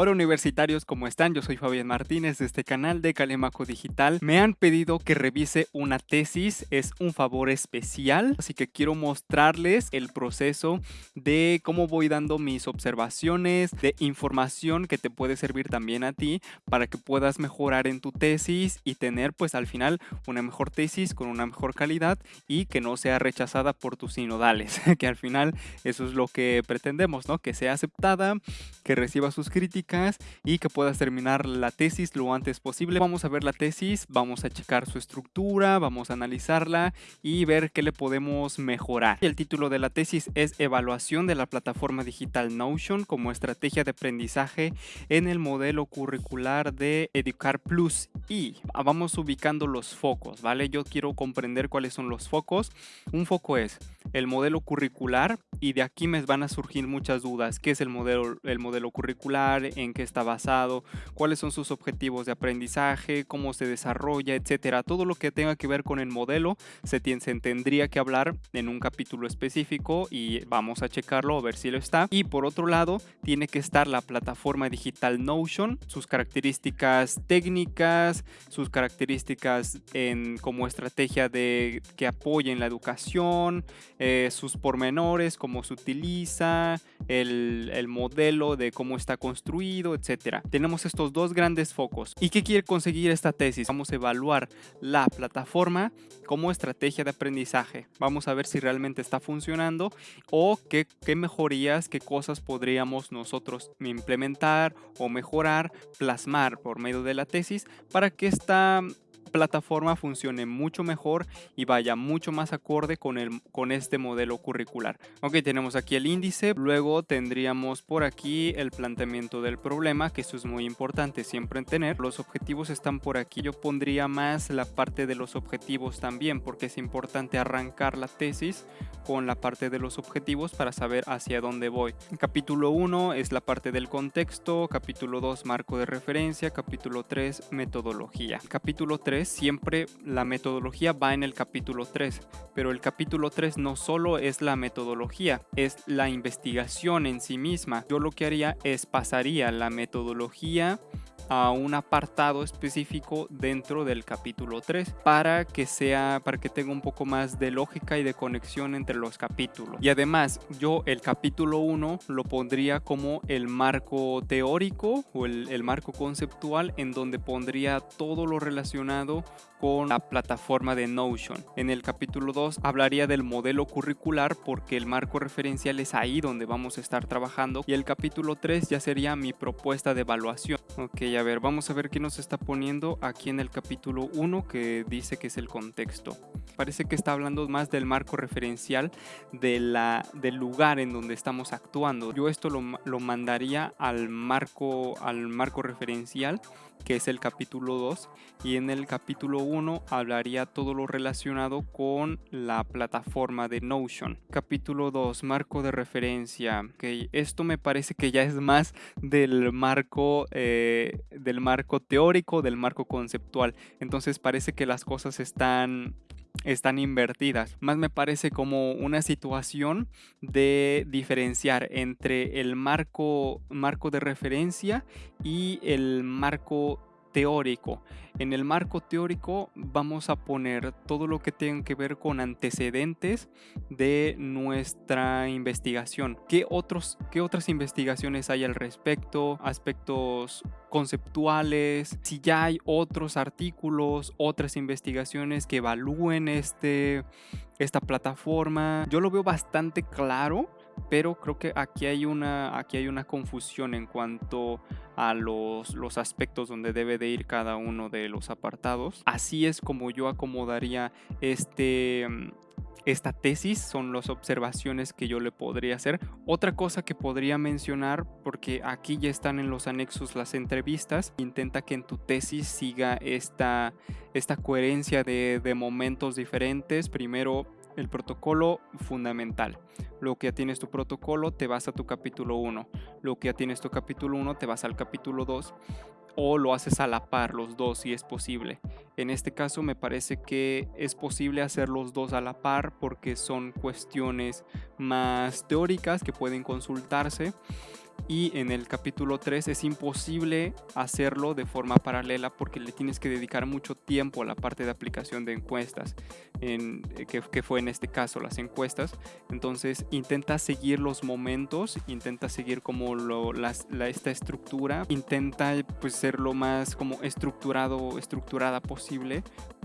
Hola universitarios, ¿cómo están? Yo soy Fabián Martínez de este canal de Calemaco Digital. Me han pedido que revise una tesis, es un favor especial, así que quiero mostrarles el proceso de cómo voy dando mis observaciones, de información que te puede servir también a ti para que puedas mejorar en tu tesis y tener pues al final una mejor tesis con una mejor calidad y que no sea rechazada por tus sinodales, que al final eso es lo que pretendemos, ¿no? Que sea aceptada, que reciba sus críticas y que puedas terminar la tesis lo antes posible. Vamos a ver la tesis, vamos a checar su estructura, vamos a analizarla y ver qué le podemos mejorar. El título de la tesis es Evaluación de la plataforma digital Notion como estrategia de aprendizaje en el modelo curricular de Educar Plus y vamos ubicando los focos, ¿vale? Yo quiero comprender cuáles son los focos. Un foco es el modelo curricular y de aquí me van a surgir muchas dudas. ¿Qué es el modelo, el modelo curricular? ¿En qué está basado? ¿Cuáles son sus objetivos de aprendizaje? ¿Cómo se desarrolla? Etcétera. Todo lo que tenga que ver con el modelo se, se tendría que hablar en un capítulo específico y vamos a checarlo a ver si lo está. Y por otro lado, tiene que estar la plataforma digital Notion, sus características técnicas, sus características en, como estrategia de que apoyen la educación, eh, sus pormenores, cómo se utiliza, el, el, modelo de cómo está construido, etcétera. Tenemos estos dos grandes focos. ¿Y qué quiere conseguir esta tesis? Vamos a evaluar la plataforma como estrategia de aprendizaje. Vamos a ver si realmente está funcionando o qué, qué mejorías, qué cosas podríamos nosotros implementar o mejorar, plasmar por medio de la tesis para que esta plataforma funcione mucho mejor y vaya mucho más acorde con, el, con este modelo curricular. Ok, tenemos aquí el índice, luego tendríamos por aquí el planteamiento del problema, que eso es muy importante siempre en tener. Los objetivos están por aquí, yo pondría más la parte de los objetivos también, porque es importante arrancar la tesis con la parte de los objetivos para saber hacia dónde voy. Capítulo 1 es la parte del contexto, capítulo 2 marco de referencia, capítulo 3 metodología. Capítulo 3 siempre la metodología va en el capítulo 3, pero el capítulo 3 no solo es la metodología, es la investigación en sí misma. Yo lo que haría es pasaría la metodología a un apartado específico dentro del capítulo 3 para que sea para que tenga un poco más de lógica y de conexión entre los capítulos y además yo el capítulo 1 lo pondría como el marco teórico o el, el marco conceptual en donde pondría todo lo relacionado con la plataforma de Notion. En el capítulo 2 hablaría del modelo curricular porque el marco referencial es ahí donde vamos a estar trabajando y el capítulo 3 ya sería mi propuesta de evaluación. Ok, a ver, vamos a ver qué nos está poniendo aquí en el capítulo 1 que dice que es el contexto. Parece que está hablando más del marco referencial de la, del lugar en donde estamos actuando. Yo esto lo, lo mandaría al marco, al marco referencial que es el capítulo 2 y en el capítulo 1 hablaría todo lo relacionado con la plataforma de Notion. Capítulo 2, marco de referencia. Okay, esto me parece que ya es más del marco, eh, del marco teórico, del marco conceptual. Entonces parece que las cosas están están invertidas. Más me parece como una situación de diferenciar entre el marco, marco de referencia y el marco teórico. En el marco teórico vamos a poner todo lo que tenga que ver con antecedentes de nuestra investigación. ¿Qué, otros, qué otras investigaciones hay al respecto? Aspectos conceptuales, si ya hay otros artículos, otras investigaciones que evalúen este, esta plataforma. Yo lo veo bastante claro pero creo que aquí hay una, aquí hay una confusión en cuanto a los, los aspectos donde debe de ir cada uno de los apartados. Así es como yo acomodaría este, mm, esta tesis, son las observaciones que yo le podría hacer. Otra cosa que podría mencionar, porque aquí ya están en los anexos las entrevistas, intenta que en tu tesis siga esta, esta coherencia de, de momentos diferentes. Primero el protocolo fundamental. Lo que ya tienes tu protocolo, te vas a tu capítulo 1. Lo que ya tienes tu capítulo 1, te vas al capítulo 2 o lo haces a la par los dos si es posible. En este caso me parece que es posible hacer los dos a la par porque son cuestiones más teóricas que pueden consultarse y en el capítulo 3 es imposible hacerlo de forma paralela porque le tienes que dedicar mucho tiempo a la parte de aplicación de encuestas, en, eh, que, fue en este caso las encuestas. Entonces intenta seguir los momentos, intenta seguir como lo, esta estructura, intenta pues ser lo más como estructurado, estructurada posible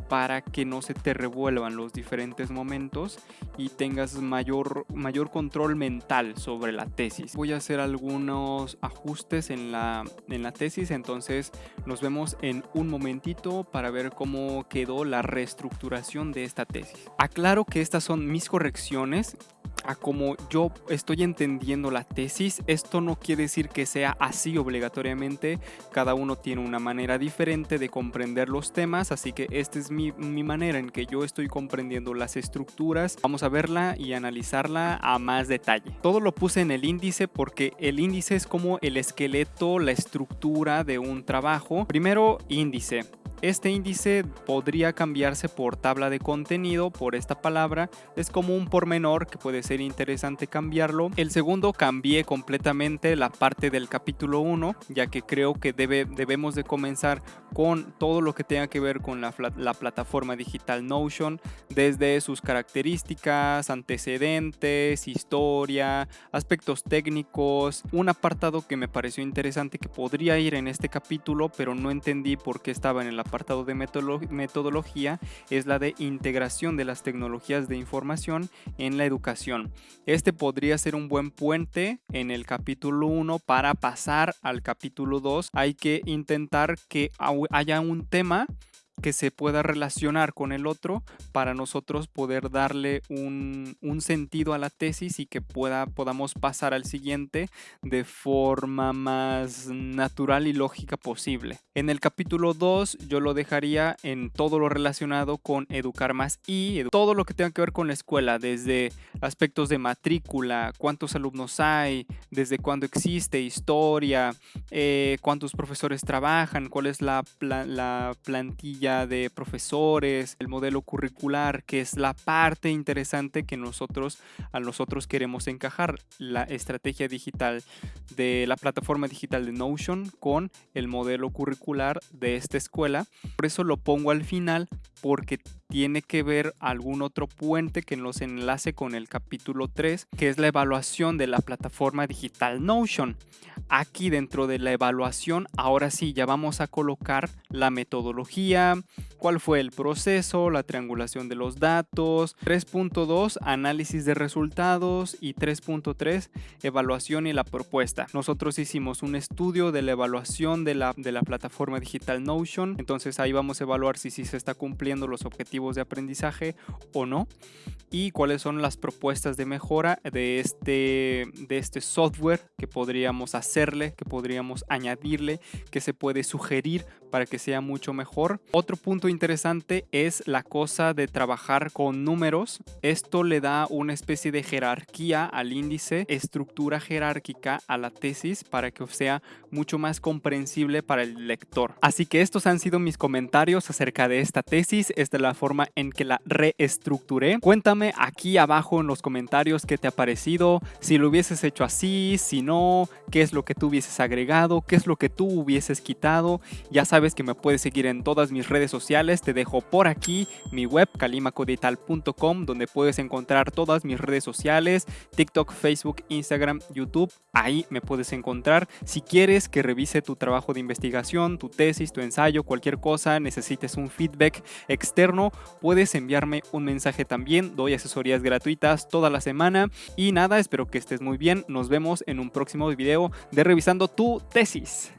para que no se te revuelvan los diferentes momentos y tengas mayor, mayor control mental sobre la tesis. Voy a hacer algunos ajustes en la, en la tesis, entonces nos vemos en un momentito para ver cómo quedó la reestructuración de esta tesis. Aclaro que estas son mis correcciones a como yo estoy entendiendo la tesis, esto no quiere decir que sea así obligatoriamente, cada uno tiene una manera diferente de comprender los temas, así que esta es mi, mi, manera en que yo estoy comprendiendo las estructuras, vamos a verla y analizarla a más detalle. Todo lo puse en el índice porque el índice es como el esqueleto, la estructura de un trabajo. Primero, índice. Este índice podría cambiarse por tabla de contenido, por esta palabra. Es como un pormenor que puede ser interesante cambiarlo. El segundo cambié completamente la parte del capítulo 1, ya que creo que debe, debemos de comenzar con todo lo que tenga que ver con la, la plataforma digital Notion, desde sus características, antecedentes, historia, aspectos técnicos. Un apartado que me pareció interesante que podría ir en este capítulo, pero no entendí por qué estaba en el apartado de metodología es la de integración de las tecnologías de información en la educación. Este podría ser un buen puente en el capítulo 1 para pasar al capítulo 2. Hay que intentar que haya un tema que se pueda relacionar con el otro para nosotros poder darle un, sentido a la tesis y que pueda, podamos pasar al siguiente de forma más natural y lógica posible. En el capítulo 2 yo lo dejaría en todo lo relacionado con educar más y todo lo que tenga que ver con la escuela, desde aspectos de matrícula, cuántos alumnos hay, desde cuándo existe, historia, eh, cuántos profesores trabajan, cuál es la, la plantilla de profesores, el modelo curricular, que es la parte interesante que nosotros a nosotros queremos encajar, la estrategia digital de la plataforma digital de Notion con el modelo curricular de esta escuela. Por eso lo pongo al final porque tiene que ver algún otro puente que nos enlace con el capítulo 3, que es la evaluación de la plataforma digital Notion. Aquí dentro de la evaluación, ahora sí, ya vamos a colocar la metodología, cuál fue el proceso, la triangulación de los datos, 3.2 análisis de resultados y 3.3 evaluación y la propuesta. Nosotros hicimos un estudio de la evaluación de la, de la plataforma digital Notion, entonces ahí vamos a evaluar si, si se está cumpliendo los objetivos de aprendizaje o no y cuáles son las propuestas de mejora de este, de este software que podríamos hacerle, que podríamos añadirle, que se puede sugerir para que sea mucho mejor. Otro punto interesante es la cosa de trabajar con números. Esto le da una especie de jerarquía al índice, estructura jerárquica a la tesis para que sea mucho más comprensible para el lector. Así que estos han sido mis comentarios acerca de esta tesis. Esta es la forma en que la reestructuré. Cuéntame aquí abajo en los comentarios qué te ha parecido, si lo hubieses hecho así, si no, qué es lo que tú hubieses agregado, qué es lo que tú hubieses quitado. Ya sabes que me puedes seguir en todas mis redes Te dejo por aquí mi web calimacodigital.com donde puedes encontrar todas mis redes sociales, TikTok, Facebook, Instagram, YouTube. Ahí me puedes encontrar. Si quieres que revise tu trabajo de investigación, tu tesis, tu ensayo, cualquier cosa, necesites un feedback externo, puedes enviarme un mensaje también. Doy asesorías gratuitas toda la semana. Y nada, espero que estés muy bien. Nos vemos en un próximo video de Revisando tu tesis.